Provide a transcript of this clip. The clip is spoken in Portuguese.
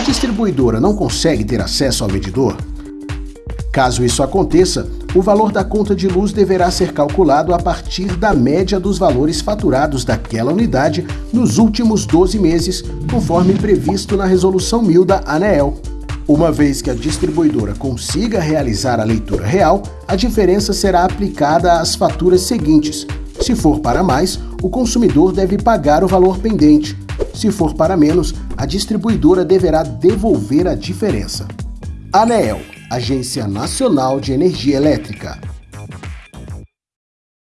a distribuidora não consegue ter acesso ao medidor? Caso isso aconteça, o valor da conta de luz deverá ser calculado a partir da média dos valores faturados daquela unidade nos últimos 12 meses, conforme previsto na Resolução 1000 da ANEEL. Uma vez que a distribuidora consiga realizar a leitura real, a diferença será aplicada às faturas seguintes. Se for para mais, o consumidor deve pagar o valor pendente. Se for para menos, a distribuidora deverá devolver a diferença. ANEEL Agência Nacional de Energia Elétrica.